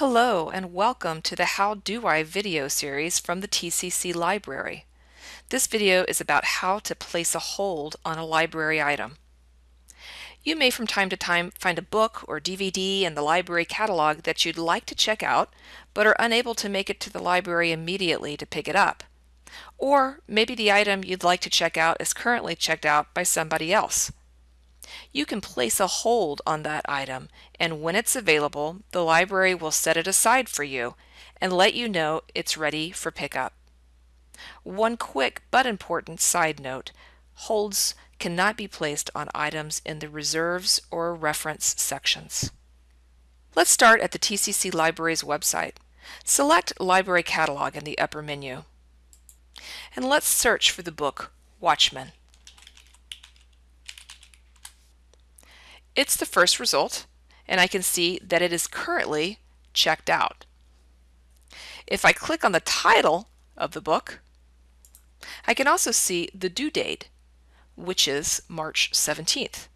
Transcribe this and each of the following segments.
Hello and welcome to the How Do I video series from the TCC Library. This video is about how to place a hold on a library item. You may from time to time find a book or DVD in the library catalog that you'd like to check out but are unable to make it to the library immediately to pick it up. Or maybe the item you'd like to check out is currently checked out by somebody else you can place a hold on that item and when it's available, the library will set it aside for you and let you know it's ready for pickup. One quick but important side note, holds cannot be placed on items in the reserves or reference sections. Let's start at the TCC Library's website. Select Library Catalog in the upper menu. And let's search for the book Watchmen. It's the first result, and I can see that it is currently checked out. If I click on the title of the book, I can also see the due date, which is March 17th.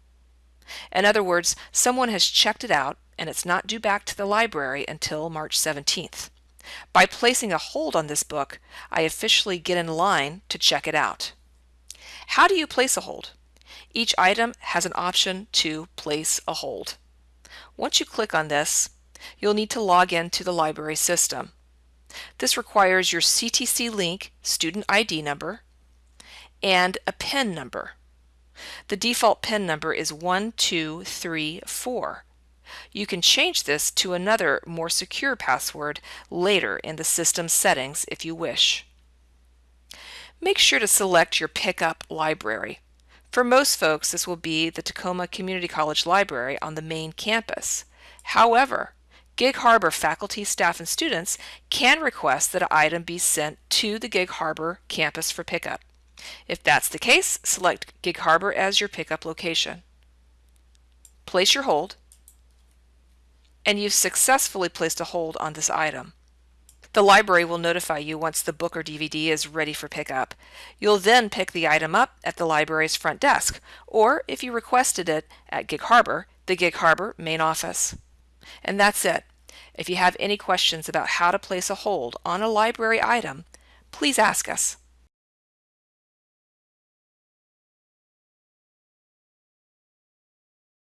In other words, someone has checked it out and it's not due back to the library until March 17th. By placing a hold on this book, I officially get in line to check it out. How do you place a hold? Each item has an option to place a hold. Once you click on this, you'll need to log in to the library system. This requires your CTC link student ID number and a PIN number. The default PIN number is 1234. You can change this to another more secure password later in the system settings if you wish. Make sure to select your pickup library. For most folks, this will be the Tacoma Community College Library on the main campus. However, Gig Harbor faculty, staff, and students can request that an item be sent to the Gig Harbor campus for pickup. If that's the case, select Gig Harbor as your pickup location. Place your hold, and you've successfully placed a hold on this item. The library will notify you once the book or DVD is ready for pickup. You'll then pick the item up at the library's front desk, or if you requested it at Gig Harbor, the Gig Harbor main office. And that's it. If you have any questions about how to place a hold on a library item, please ask us.